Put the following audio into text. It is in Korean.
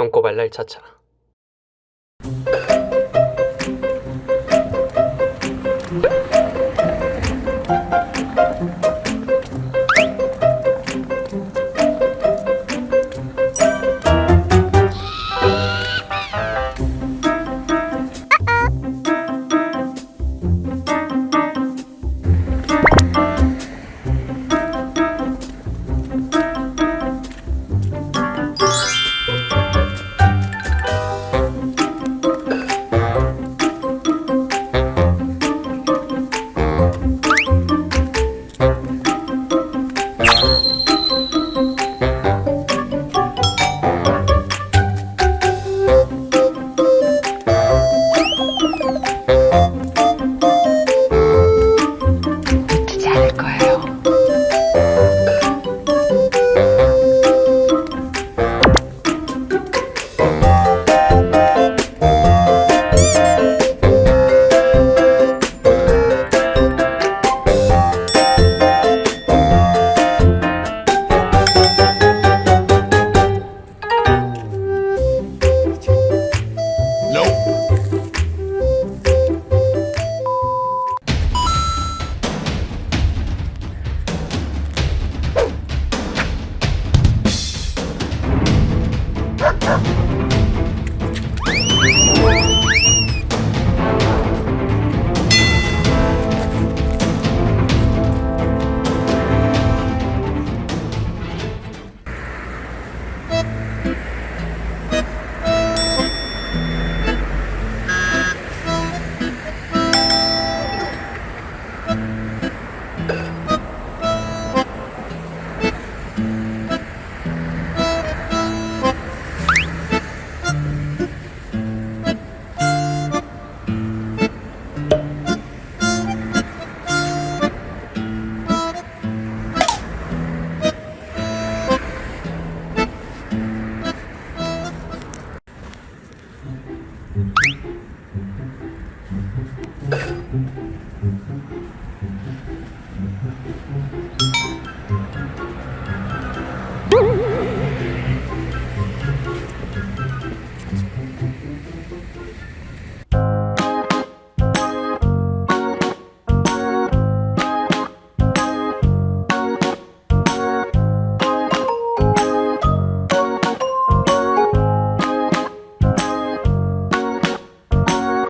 똥꼬발랄 차차 go ahead. Sir. 음. 음.